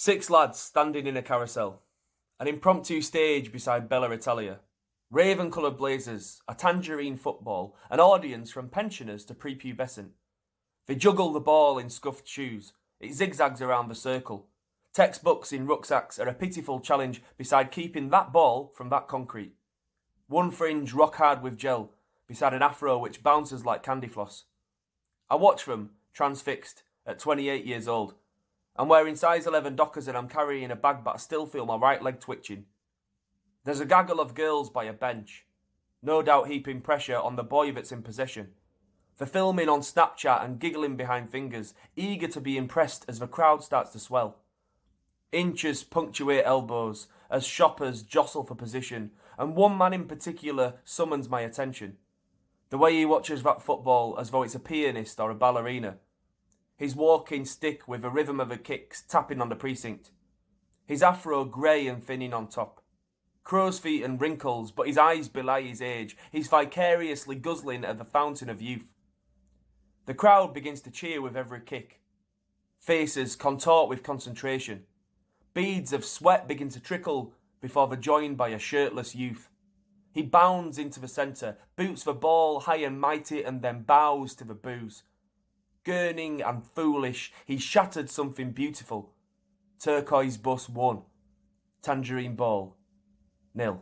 Six lads standing in a carousel. An impromptu stage beside Bella Italia. Raven coloured blazers, a tangerine football, an audience from pensioners to prepubescent. They juggle the ball in scuffed shoes. It zigzags around the circle. Textbooks in rucksacks are a pitiful challenge beside keeping that ball from that concrete. One fringe rock hard with gel beside an afro which bounces like candy floss. I watch them, transfixed, at 28 years old. I'm wearing size 11 dockers and I'm carrying a bag, but I still feel my right leg twitching. There's a gaggle of girls by a bench, no doubt heaping pressure on the boy that's in possession. The filming on Snapchat and giggling behind fingers, eager to be impressed as the crowd starts to swell. Inches punctuate elbows as shoppers jostle for position, and one man in particular summons my attention. The way he watches that football as though it's a pianist or a ballerina his walking stick with the rhythm of the kicks tapping on the precinct. His afro grey and thinning on top. Crow's feet and wrinkles, but his eyes belie his age. He's vicariously guzzling at the fountain of youth. The crowd begins to cheer with every kick. Faces contort with concentration. Beads of sweat begin to trickle before they're joined by a shirtless youth. He bounds into the centre, boots the ball high and mighty, and then bows to the boos gurning and foolish, he shattered something beautiful. Turquoise bus one. Tangerine ball. Nil.